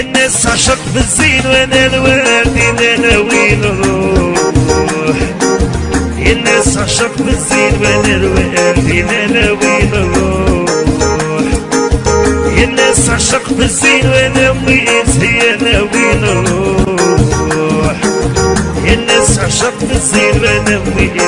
الناس عشق بالزين وأنا الوالدين أنا الناس عشق بالزين وأنا الوالدين أنا وين الناس عشق بالزين وأنا وين هي وين الناس عشق بالزين وأنا وين